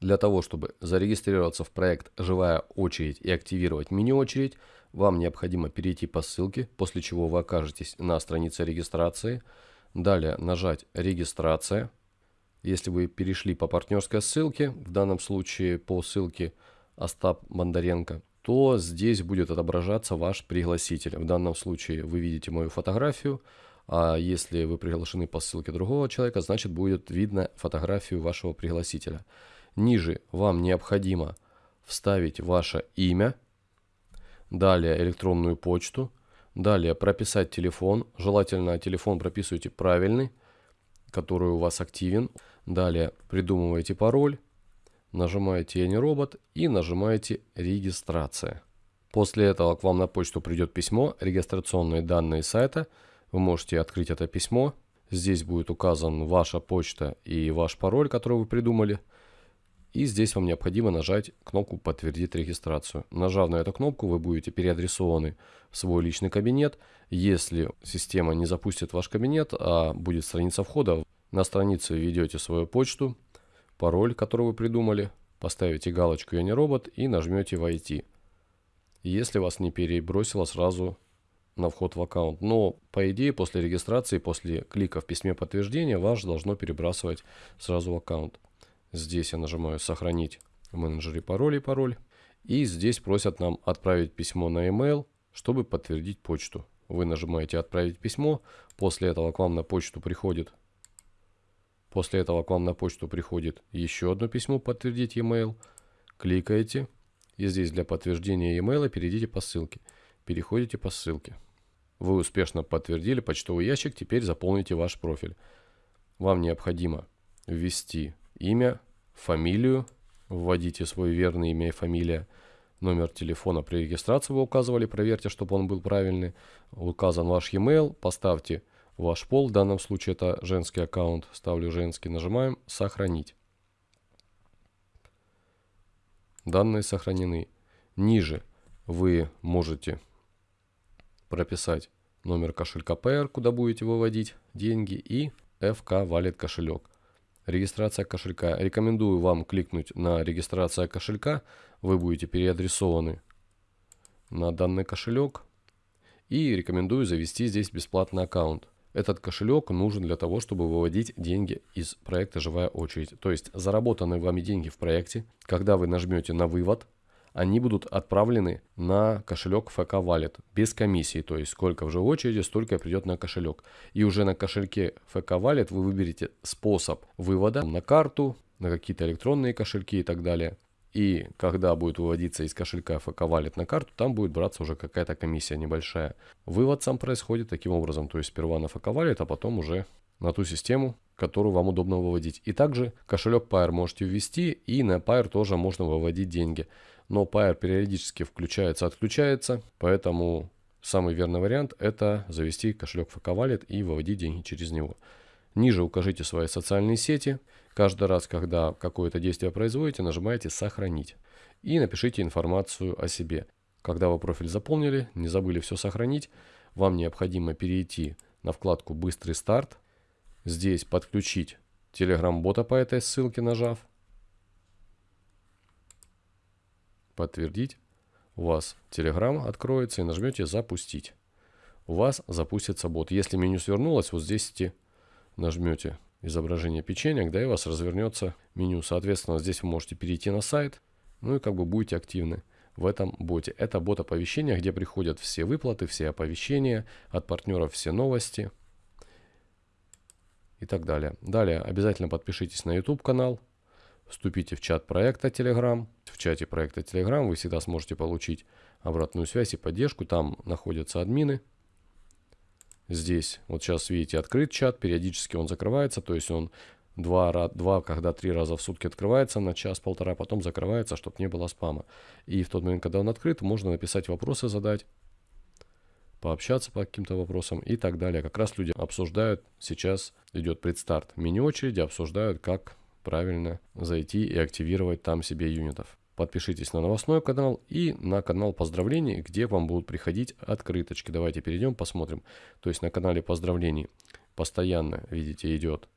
Для того, чтобы зарегистрироваться в проект «Живая очередь» и активировать мини-очередь, вам необходимо перейти по ссылке, после чего вы окажетесь на странице регистрации. Далее нажать «Регистрация». Если вы перешли по партнерской ссылке, в данном случае по ссылке Остап Бондаренко, то здесь будет отображаться ваш пригласитель. В данном случае вы видите мою фотографию, а если вы приглашены по ссылке другого человека, значит будет видно фотографию вашего пригласителя. Ниже вам необходимо вставить ваше имя, далее электронную почту, далее прописать телефон, желательно телефон прописывайте правильный, который у вас активен, далее придумываете пароль, нажимаете «Я не робот» и нажимаете «Регистрация». После этого к вам на почту придет письмо, регистрационные данные сайта. Вы можете открыть это письмо. Здесь будет указан ваша почта и ваш пароль, который вы придумали. И здесь вам необходимо нажать кнопку «Подтвердить регистрацию». Нажав на эту кнопку, вы будете переадресованы в свой личный кабинет. Если система не запустит ваш кабинет, а будет страница входа, на странице введете свою почту, пароль, который вы придумали, поставите галочку «Я не робот» и нажмете «Войти». Если вас не перебросило сразу на вход в аккаунт. Но, по идее, после регистрации, после клика в письме подтверждения, вас должно перебрасывать сразу в аккаунт. Здесь я нажимаю «Сохранить в менеджере пароль пароль». И здесь просят нам отправить письмо на email, чтобы подтвердить почту. Вы нажимаете «Отправить письмо», после этого к вам на почту приходит После этого к вам на почту приходит еще одно письмо «Подтвердить e-mail». Кликаете. И здесь для подтверждения e-mail перейдите по ссылке. Переходите по ссылке. Вы успешно подтвердили почтовый ящик, теперь заполните ваш профиль. Вам необходимо ввести имя, фамилию, вводите свой верный имя и фамилия, номер телефона при регистрации вы указывали, проверьте, чтобы он был правильный. Указан ваш e-mail, поставьте ваш пол, в данном случае это женский аккаунт, ставлю женский, нажимаем «Сохранить». Данные сохранены. Ниже вы можете прописать номер кошелька PR, куда будете выводить деньги, и FK Wallet кошелек. Регистрация кошелька. Рекомендую вам кликнуть на регистрация кошелька. Вы будете переадресованы на данный кошелек. И рекомендую завести здесь бесплатный аккаунт. Этот кошелек нужен для того, чтобы выводить деньги из проекта «Живая очередь». То есть заработанные вами деньги в проекте, когда вы нажмете на «Вывод», они будут отправлены на кошелек FK Wallet без комиссии. То есть сколько в живой очереди, столько придет на кошелек. И уже на кошельке FK Wallet вы выберете способ вывода на карту, на какие-то электронные кошельки и так далее. И когда будет выводиться из кошелька FK Wallet на карту, там будет браться уже какая-то комиссия небольшая. Вывод сам происходит таким образом, то есть сперва на FK Wallet, а потом уже на ту систему, которую вам удобно выводить. И также кошелек Pair можете ввести, и на Pair тоже можно выводить деньги. Но Pair периодически включается, отключается, поэтому самый верный вариант это завести кошелек FK Wallet и выводить деньги через него. Ниже укажите свои социальные сети. Каждый раз, когда какое-то действие производите, нажимаете «Сохранить» и напишите информацию о себе. Когда вы профиль заполнили, не забыли все сохранить, вам необходимо перейти на вкладку «Быстрый старт», здесь подключить Telegram-бота по этой ссылке, нажав, подтвердить, у вас Telegram откроется и нажмете «Запустить». У вас запустится бот. Если меню свернулось, вот здесь нажмете изображение печенья, да и у вас развернется меню. Соответственно, здесь вы можете перейти на сайт, ну и как бы будете активны в этом боте. Это бот оповещения, где приходят все выплаты, все оповещения, от партнеров все новости и так далее. Далее обязательно подпишитесь на YouTube канал, вступите в чат проекта Telegram. В чате проекта Telegram вы всегда сможете получить обратную связь и поддержку. Там находятся админы, Здесь, вот сейчас видите, открыт чат, периодически он закрывается, то есть он два, два когда три раза в сутки открывается на час-полтора, потом закрывается, чтобы не было спама. И в тот момент, когда он открыт, можно написать вопросы, задать, пообщаться по каким-то вопросам и так далее. Как раз люди обсуждают, сейчас идет предстарт мини-очереди, обсуждают, как правильно зайти и активировать там себе юнитов. Подпишитесь на новостной канал и на канал поздравлений, где вам будут приходить открыточки. Давайте перейдем, посмотрим. То есть на канале поздравлений постоянно, видите, идет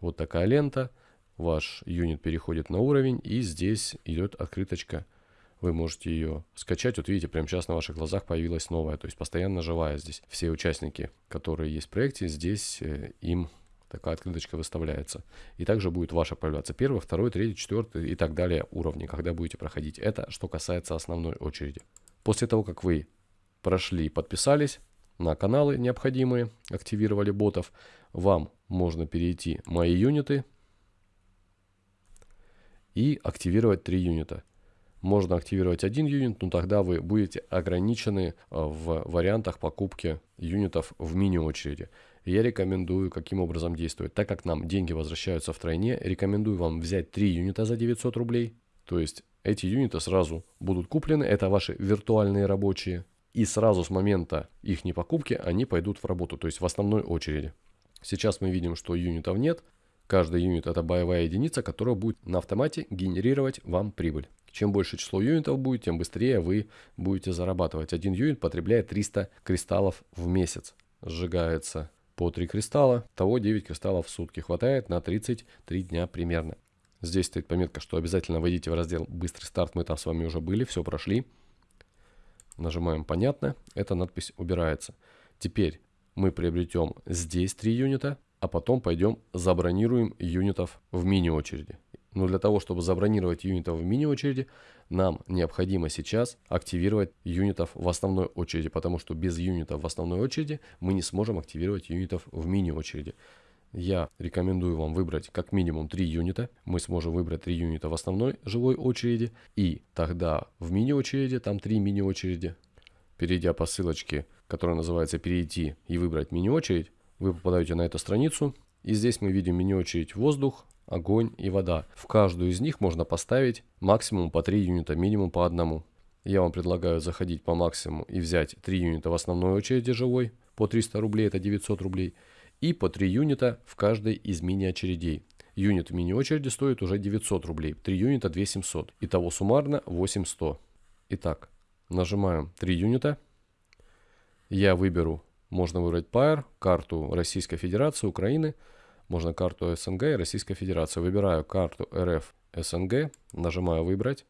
вот такая лента. ваш юнит переходит на уровень, и здесь идет открыточка. Вы можете ее скачать. Вот видите, прямо сейчас на ваших глазах появилась новая, то есть постоянно живая здесь. Все участники, которые есть в проекте, здесь э, им такая открыточка выставляется. И также будет ваша появляться первый, второй, третий, четвертый и так далее уровни, когда будете проходить. Это что касается основной очереди. После того, как вы прошли и подписались на каналы необходимые, активировали ботов, вам можно перейти «Мои юниты» и активировать три юнита. Можно активировать один юнит, но тогда вы будете ограничены а, в вариантах покупки юнитов в мини-очереди. Я рекомендую, каким образом действовать. Так как нам деньги возвращаются в тройне, рекомендую вам взять 3 юнита за 900 рублей. То есть эти юниты сразу будут куплены, это ваши виртуальные рабочие. И сразу с момента их не покупки они пойдут в работу, то есть в основной очереди. Сейчас мы видим, что юнитов нет. Каждый юнит это боевая единица, которая будет на автомате генерировать вам прибыль. Чем больше число юнитов будет, тем быстрее вы будете зарабатывать. Один юнит потребляет 300 кристаллов в месяц. Сжигается по 3 кристалла, того 9 кристаллов в сутки. Хватает на 33 дня примерно. Здесь стоит пометка, что обязательно войдите в раздел «Быстрый старт». Мы там с вами уже были, все прошли. Нажимаем «Понятно». Эта надпись убирается. Теперь мы приобретем здесь 3 юнита, а потом пойдем забронируем юнитов в мини-очереди. Но для того, чтобы забронировать юнитов в мини-очереди, нам необходимо сейчас активировать юнитов в основной очереди, потому что без юнитов в основной очереди мы не сможем активировать юнитов в мини-очереди. Я рекомендую вам выбрать как минимум 3 юнита. Мы сможем выбрать 3 юнита в основной живой очереди. И тогда в мини-очереди, там 3 мини-очереди, перейдя по ссылочке, которая называется «Перейти и выбрать мини-очередь», вы попадаете на эту страницу. И здесь мы видим мини-очередь «Воздух», огонь и вода. В каждую из них можно поставить максимум по 3 юнита, минимум по одному. Я вам предлагаю заходить по максимуму и взять 3 юнита в основной очереди живой, по 300 рублей, это 900 рублей, и по 3 юнита в каждой из мини-очередей. Юнит в мини-очереди стоит уже 900 рублей, 3 юнита 2700, итого суммарно 8100. Итак, нажимаем 3 юнита, я выберу, можно выбрать Pair, карту Российской Федерации, Украины, можно карту СНГ и Российской Федерации. Выбираю карту РФ СНГ, нажимаю «Выбрать».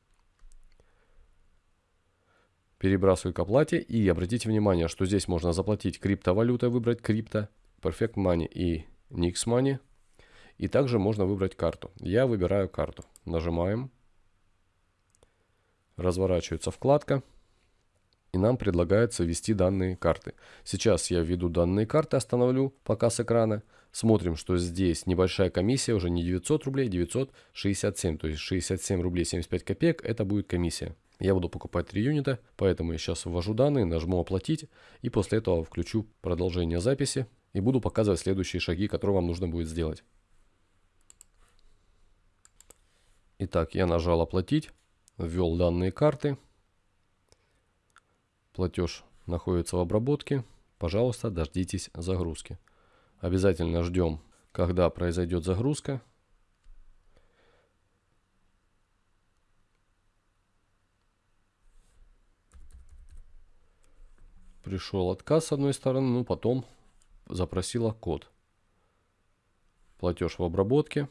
Перебрасываю к оплате и обратите внимание, что здесь можно заплатить криптовалютой, выбрать крипто, Perfect Money и Nix Money. И также можно выбрать карту. Я выбираю карту. Нажимаем. Разворачивается вкладка. И нам предлагается ввести данные карты. Сейчас я введу данные карты, остановлю показ экрана. Смотрим, что здесь небольшая комиссия, уже не 900 рублей, 967, то есть 67 рублей 75 копеек, это будет комиссия. Я буду покупать 3 юнита, поэтому я сейчас ввожу данные, нажму оплатить и после этого включу продолжение записи и буду показывать следующие шаги, которые вам нужно будет сделать. Итак, я нажал оплатить, ввел данные карты. Платеж находится в обработке. Пожалуйста, дождитесь загрузки. Обязательно ждем, когда произойдет загрузка. Пришел отказ с одной стороны, но потом запросила код. Платеж в обработке.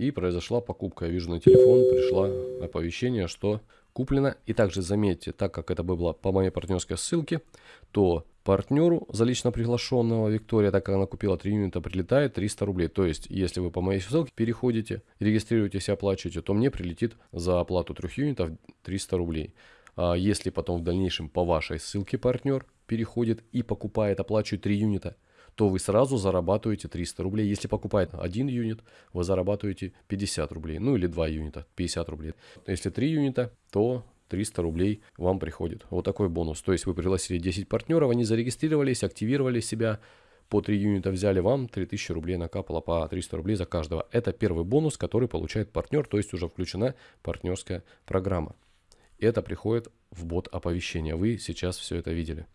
И произошла покупка. Я вижу на телефон, пришло оповещение, что куплено. И также заметьте, так как это было по моей партнерской ссылке, то партнеру за лично приглашенного Виктория, так как она купила 3 юнита, прилетает 300 рублей. То есть, если вы по моей ссылке переходите, регистрируетесь и оплачиваете, то мне прилетит за оплату 3 юнитов 300 рублей. А если потом в дальнейшем по вашей ссылке партнер переходит и покупает, оплачивает 3 юнита, то вы сразу зарабатываете 300 рублей. Если покупает один юнит, вы зарабатываете 50 рублей. Ну или 2 юнита, 50 рублей. Если 3 юнита, то 300 рублей вам приходит. Вот такой бонус. То есть вы пригласили 10 партнеров, они зарегистрировались, активировали себя, по 3 юнита взяли, вам 3000 рублей накапало по 300 рублей за каждого. Это первый бонус, который получает партнер, то есть уже включена партнерская программа. Это приходит в бот оповещения. Вы сейчас все это видели.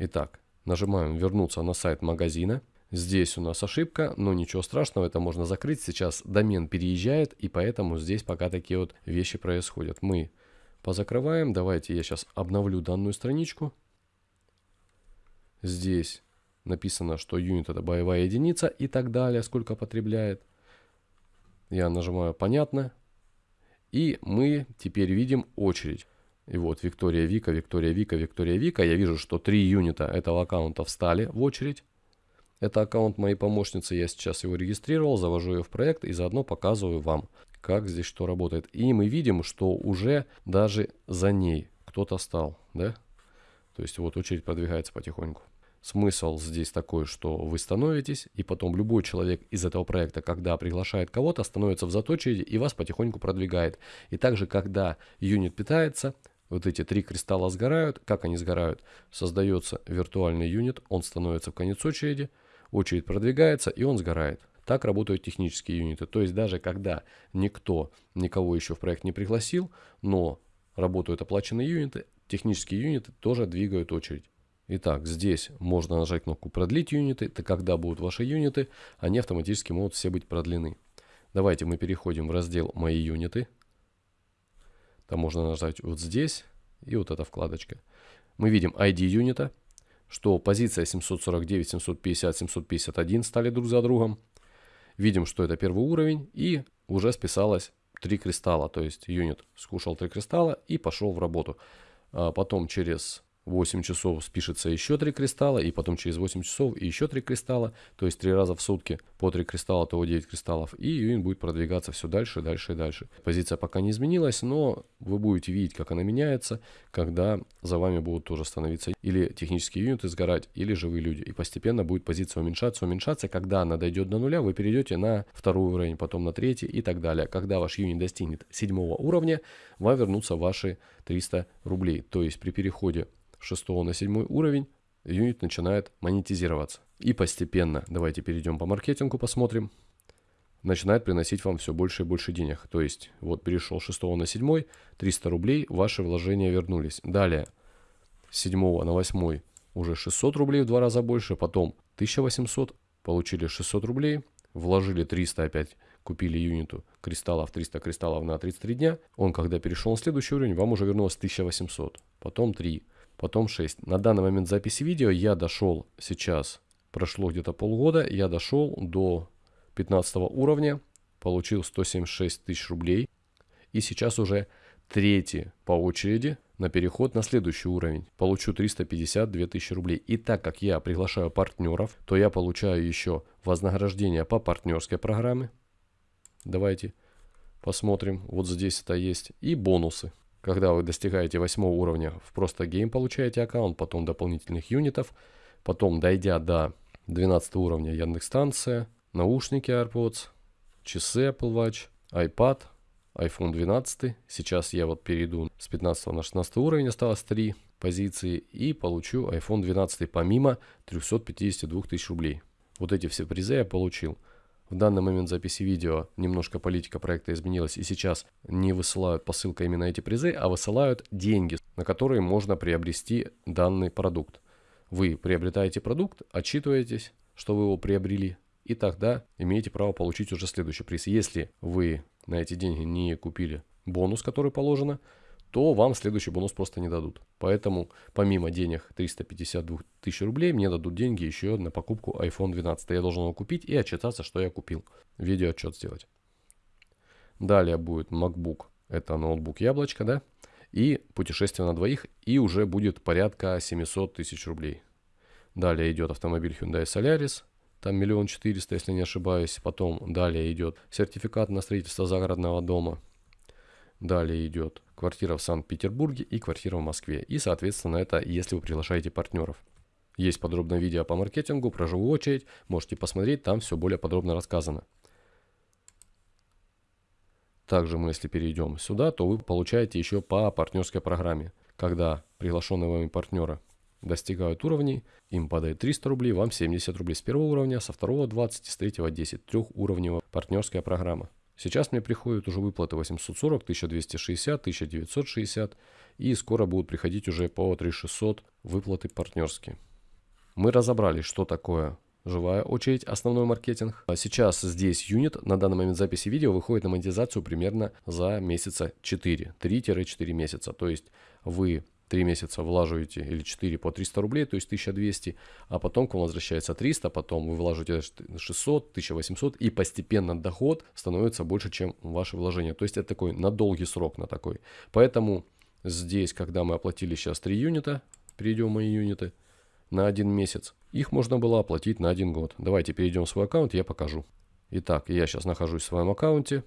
Итак, нажимаем вернуться на сайт магазина. Здесь у нас ошибка, но ничего страшного, это можно закрыть. Сейчас домен переезжает, и поэтому здесь пока такие вот вещи происходят. Мы позакрываем. Давайте я сейчас обновлю данную страничку. Здесь написано, что юнит это боевая единица и так далее, сколько потребляет. Я нажимаю «Понятно». И мы теперь видим очередь. И вот Виктория Вика, Виктория Вика, Виктория Вика. Я вижу, что три юнита этого аккаунта встали в очередь. Это аккаунт моей помощницы, я сейчас его регистрировал, завожу ее в проект и заодно показываю вам, как здесь что работает. И мы видим, что уже даже за ней кто-то стал, да? То есть вот очередь продвигается потихоньку. Смысл здесь такой, что вы становитесь, и потом любой человек из этого проекта, когда приглашает кого-то, становится в заточении и вас потихоньку продвигает. И также, когда юнит питается, вот эти три кристалла сгорают. Как они сгорают? Создается виртуальный юнит, он становится в конец очереди, очередь продвигается и он сгорает. Так работают технические юниты. То есть даже когда никто никого еще в проект не пригласил, но работают оплаченные юниты, технические юниты тоже двигают очередь. Итак, здесь можно нажать кнопку «Продлить юниты». Это когда будут ваши юниты, они автоматически могут все быть продлены. Давайте мы переходим в раздел «Мои юниты». Там можно нажать вот здесь и вот эта вкладочка. Мы видим ID юнита, что позиция 749, 750, 751 стали друг за другом. Видим, что это первый уровень и уже списалось 3 кристалла. То есть юнит скушал 3 кристалла и пошел в работу. А потом через 8 часов спишется еще 3 кристалла, и потом через 8 часов еще 3 кристалла, то есть 3 раза в сутки по 3 кристалла, то 9 кристаллов, и юнит будет продвигаться все дальше, дальше и дальше. Позиция пока не изменилась, но вы будете видеть, как она меняется, когда за вами будут тоже становиться или технические юниты сгорать, или живые люди, и постепенно будет позиция уменьшаться, уменьшаться, когда она дойдет до нуля, вы перейдете на второй уровень, потом на третий и так далее. Когда ваш юнит достигнет седьмого уровня, вам вернутся ваши 300 рублей, то есть при переходе 6 на 7 уровень юнит начинает монетизироваться. И постепенно, давайте перейдем по маркетингу, посмотрим, начинает приносить вам все больше и больше денег. То есть, вот перешел 6 на 7, 300 рублей, ваши вложения вернулись. Далее, с 7 на 8 уже 600 рублей в два раза больше, потом 1800, получили 600 рублей, вложили 300 опять, купили юниту кристаллов, 300 кристаллов на 33 дня. Он, когда перешел на следующий уровень, вам уже вернулось 1800, потом 3, потом 6. На данный момент записи видео я дошел сейчас, прошло где-то полгода, я дошел до 15 уровня, получил 176 тысяч рублей. И сейчас уже третий по очереди на переход на следующий уровень. Получу 352 тысячи рублей. И так как я приглашаю партнеров, то я получаю еще вознаграждение по партнерской программе. Давайте посмотрим. Вот здесь это есть. И бонусы. Когда вы достигаете 8 уровня в просто гейм получаете аккаунт, потом дополнительных юнитов, потом дойдя до 12 уровня Яндекс-станция, наушники AirPods, часы Apple Watch, iPad, iPhone 12. Сейчас я вот перейду с 15 на 16 уровень, осталось 3 позиции, и получу iPhone 12 помимо 352 тысяч рублей. Вот эти все призы я получил. В данный момент записи видео немножко политика проекта изменилась, и сейчас не высылают посылка именно эти призы, а высылают деньги, на которые можно приобрести данный продукт. Вы приобретаете продукт, отчитываетесь, что вы его приобрели, и тогда имеете право получить уже следующий приз. Если вы на эти деньги не купили бонус, который положено, то вам следующий бонус просто не дадут. Поэтому помимо денег 352 тысяч рублей мне дадут деньги еще на покупку iPhone 12. Я должен его купить и отчитаться, что я купил. Видео отчет сделать. Далее будет MacBook. Это ноутбук яблочко, да? И путешествие на двоих. И уже будет порядка 700 тысяч рублей. Далее идет автомобиль Hyundai Solaris. Там миллион четыреста, если не ошибаюсь. Потом далее идет сертификат на строительство загородного дома. Далее идет квартира в Санкт-Петербурге и квартира в Москве. И, соответственно, это если вы приглашаете партнеров. Есть подробное видео по маркетингу, про живую очередь. Можете посмотреть, там все более подробно рассказано. Также мы, если перейдем сюда, то вы получаете еще по партнерской программе. Когда приглашенные вами партнеры достигают уровней, им падает 300 рублей, вам 70 рублей с первого уровня, со второго 20, с третьего 10. Трехуровневая партнерская программа. Сейчас мне приходят уже выплаты 840, 1260, 1960 и скоро будут приходить уже по 3600 выплаты партнерские. Мы разобрали, что такое живая очередь, основной маркетинг. А сейчас здесь юнит на данный момент записи видео выходит на монетизацию примерно за месяца 4, 3-4 месяца. То есть вы 3 месяца влаживаете или 4 по 300 рублей, то есть 1200, а потом к вам возвращается 300, потом вы вложите 600, 1800 и постепенно доход становится больше, чем ваше вложение. То есть это такой на долгий срок, на такой. Поэтому здесь, когда мы оплатили сейчас 3 юнита, перейдем мои юниты, на один месяц, их можно было оплатить на один год. Давайте перейдем в свой аккаунт, я покажу. Итак, я сейчас нахожусь в своем аккаунте.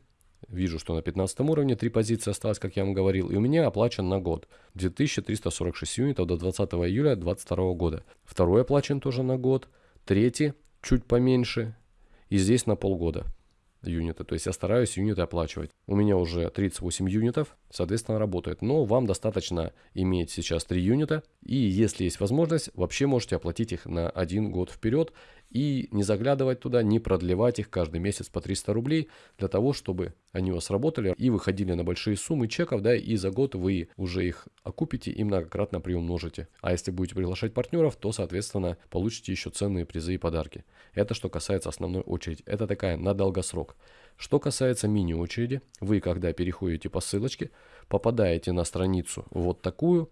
Вижу, что на 15 уровне три позиции осталось, как я вам говорил, и у меня оплачен на год 2346 юнитов до 20 июля 2022 года. Второй оплачен тоже на год, третий чуть поменьше, и здесь на полгода юниты. То есть я стараюсь юниты оплачивать. У меня уже 38 юнитов, соответственно, работает. Но вам достаточно иметь сейчас 3 юнита. И если есть возможность, вообще можете оплатить их на один год вперед. И не заглядывать туда, не продлевать их каждый месяц по 300 рублей. Для того, чтобы они у вас работали и выходили на большие суммы чеков. Да, и за год вы уже их окупите и многократно приумножите. А если будете приглашать партнеров, то, соответственно, получите еще ценные призы и подарки. Это что касается основной очереди. Это такая на долгосрок. Что касается мини-очереди, вы когда переходите по ссылочке, попадаете на страницу вот такую,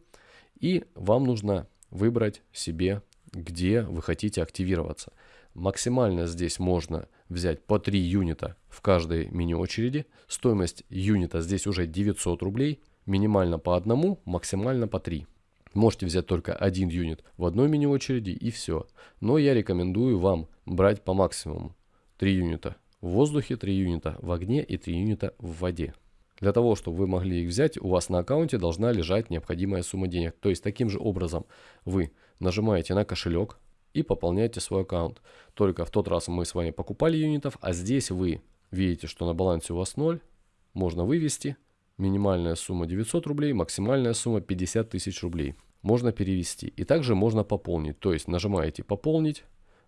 и вам нужно выбрать себе, где вы хотите активироваться. Максимально здесь можно взять по 3 юнита в каждой мини-очереди. Стоимость юнита здесь уже 900 рублей. Минимально по одному, максимально по 3. Можете взять только один юнит в одной мини-очереди и все. Но я рекомендую вам брать по максимуму 3 юнита в воздухе, 3 юнита в огне и 3 юнита в воде. Для того, чтобы вы могли их взять, у вас на аккаунте должна лежать необходимая сумма денег. То есть таким же образом вы нажимаете на кошелек и пополняете свой аккаунт. Только в тот раз мы с вами покупали юнитов, а здесь вы видите, что на балансе у вас 0, можно вывести. Минимальная сумма 900 рублей, максимальная сумма 50 тысяч рублей. Можно перевести. И также можно пополнить. То есть нажимаете «Пополнить»,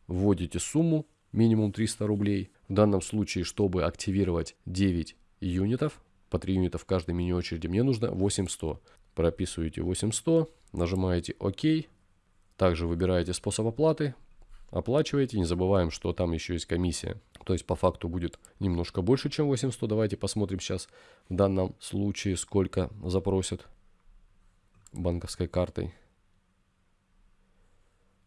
вводите сумму, минимум 300 рублей. В данном случае, чтобы активировать 9 юнитов, по 3 юнита в каждой мини-очереди, мне нужно 8100. Прописываете 8100, нажимаете ОК. Также выбираете способ оплаты, оплачиваете. Не забываем, что там еще есть комиссия. То есть по факту будет немножко больше, чем 8100. Давайте посмотрим сейчас в данном случае, сколько запросят банковской картой.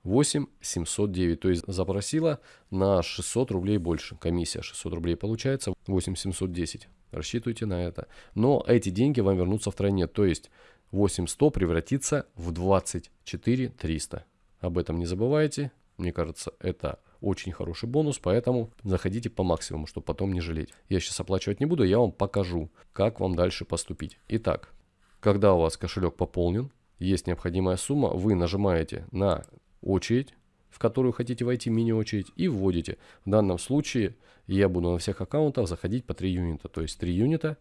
8 709, то есть запросила на 600 рублей больше. Комиссия 600 рублей получается, 8 710. Рассчитывайте на это. Но эти деньги вам вернутся в тройне, то есть 8100 превратится в 24 300. Об этом не забывайте. Мне кажется, это очень хороший бонус, поэтому заходите по максимуму, чтобы потом не жалеть. Я сейчас оплачивать не буду, я вам покажу, как вам дальше поступить. Итак, когда у вас кошелек пополнен, есть необходимая сумма, вы нажимаете на очередь, в которую хотите войти, мини-очередь, и вводите. В данном случае я буду на всех аккаунтах заходить по 3 юнита. То есть 3 юнита,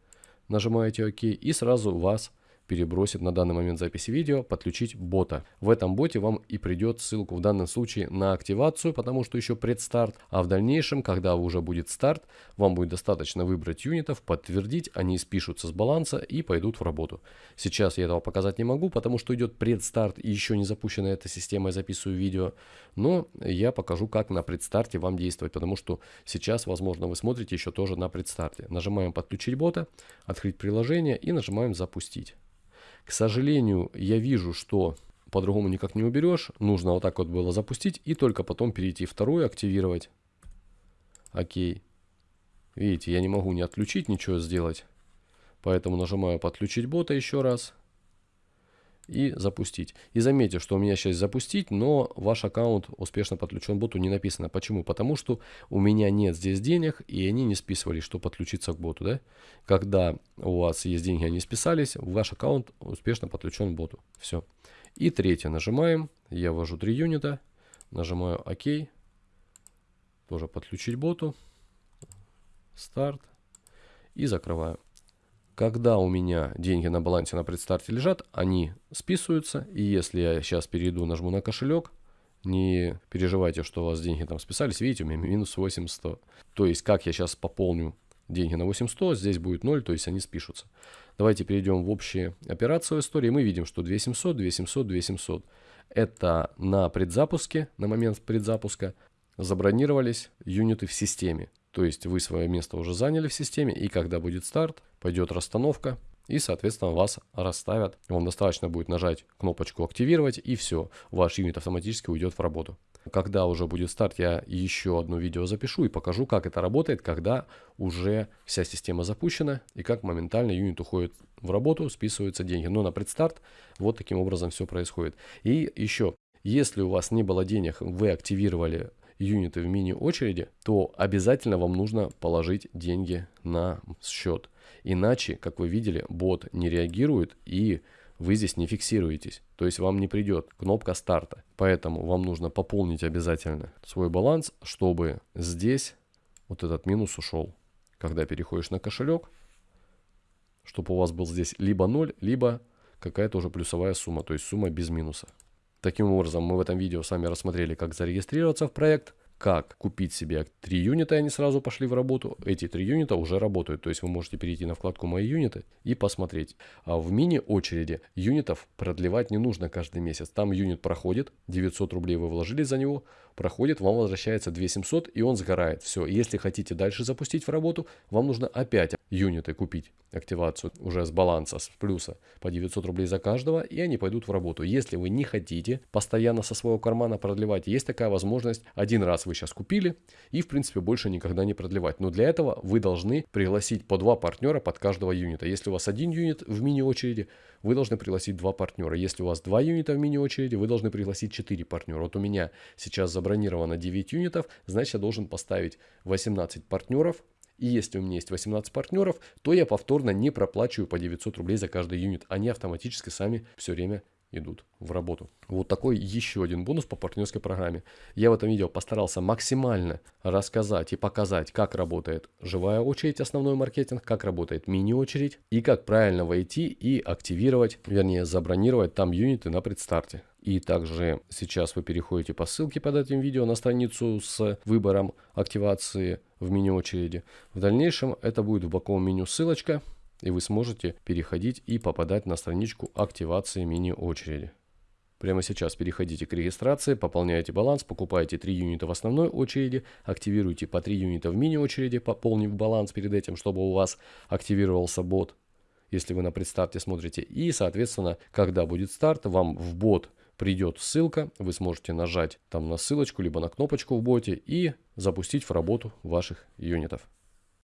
нажимаете ОК, и сразу вас перебросит на данный момент записи видео, подключить бота. В этом боте вам и придет ссылку в данном случае на активацию, потому что еще предстарт, а в дальнейшем, когда уже будет старт, вам будет достаточно выбрать юнитов, подтвердить, они спишутся с баланса и пойдут в работу. Сейчас я этого показать не могу, потому что идет предстарт и еще не запущена эта система, я записываю видео, но я покажу, как на предстарте вам действовать, потому что сейчас, возможно, вы смотрите еще тоже на предстарте. Нажимаем подключить бота, открыть приложение и нажимаем запустить. К сожалению, я вижу, что по-другому никак не уберешь. Нужно вот так вот было запустить и только потом перейти вторую, активировать. Окей. Видите, я не могу не отключить, ничего сделать. Поэтому нажимаю подключить бота еще раз и запустить. И заметьте, что у меня сейчас запустить, но ваш аккаунт успешно подключен боту не написано. Почему? Потому что у меня нет здесь денег, и они не списывались, что подключиться к боту. Да? Когда у вас есть деньги, они списались, ваш аккаунт успешно подключен к боту. Все. И третье нажимаем, я ввожу 3 юнита, нажимаю ОК, тоже подключить боту, старт и закрываю. Когда у меня деньги на балансе на предстарте лежат, они списываются. И если я сейчас перейду, нажму на кошелек, не переживайте, что у вас деньги там списались. Видите, у меня минус 8100. То есть, как я сейчас пополню деньги на 8100, здесь будет 0, то есть они спишутся. Давайте перейдем в общие операции в истории. Мы видим, что 2700, 2700, 2700. Это на предзапуске, на момент предзапуска забронировались юниты в системе. То есть вы свое место уже заняли в системе, и когда будет старт, пойдет расстановка, и, соответственно, вас расставят. Вам достаточно будет нажать кнопочку «Активировать» и все, ваш юнит автоматически уйдет в работу. Когда уже будет старт, я еще одно видео запишу и покажу, как это работает, когда уже вся система запущена и как моментально юнит уходит в работу, списываются деньги. Но на предстарт вот таким образом все происходит. И еще, если у вас не было денег, вы активировали юниты в мини-очереди, то обязательно вам нужно положить деньги на счет. Иначе, как вы видели, бот не реагирует и вы здесь не фиксируетесь. То есть вам не придет кнопка старта. Поэтому вам нужно пополнить обязательно свой баланс, чтобы здесь вот этот минус ушел. Когда переходишь на кошелек, чтобы у вас был здесь либо 0, либо какая-то уже плюсовая сумма, то есть сумма без минуса. Таким образом, мы в этом видео с вами рассмотрели, как зарегистрироваться в проект, как купить себе 3 юнита, и они сразу пошли в работу. Эти 3 юнита уже работают, то есть вы можете перейти на вкладку «Мои юниты» и посмотреть. А в мини-очереди юнитов продлевать не нужно каждый месяц. Там юнит проходит, 900 рублей вы вложили за него, проходит, вам возвращается 2700 и он сгорает. Все, если хотите дальше запустить в работу, вам нужно опять юниты купить, активацию уже с баланса, с плюса по 900 рублей за каждого, и они пойдут в работу. Если вы не хотите постоянно со своего кармана продлевать, есть такая возможность, один раз вы сейчас купили и в принципе больше никогда не продлевать. Но для этого вы должны пригласить по два партнера под каждого юнита. Если у вас один юнит в мини-очереди, вы должны пригласить два партнера. Если у вас два юнита в мини-очереди, вы должны пригласить 4 партнера. Вот у меня сейчас забронировано 9 юнитов, значит я должен поставить 18 партнеров. И если у меня есть 18 партнеров, то я повторно не проплачиваю по 900 рублей за каждый юнит. Они автоматически сами все время идут в работу. Вот такой еще один бонус по партнерской программе. Я в этом видео постарался максимально рассказать и показать, как работает живая очередь, основной маркетинг, как работает мини-очередь и как правильно войти и активировать, вернее забронировать там юниты на предстарте. И также сейчас вы переходите по ссылке под этим видео на страницу с выбором активации в мини-очереди. В дальнейшем это будет в боковом меню ссылочка, и вы сможете переходить и попадать на страничку активации мини-очереди. Прямо сейчас переходите к регистрации, пополняете баланс, покупаете 3 юнита в основной очереди, активируйте по 3 юнита в мини-очереди, пополнив баланс перед этим, чтобы у вас активировался бот, если вы на предстарте смотрите. И, соответственно, когда будет старт, вам в бот придет ссылка, вы сможете нажать там на ссылочку, либо на кнопочку в боте и запустить в работу ваших юнитов.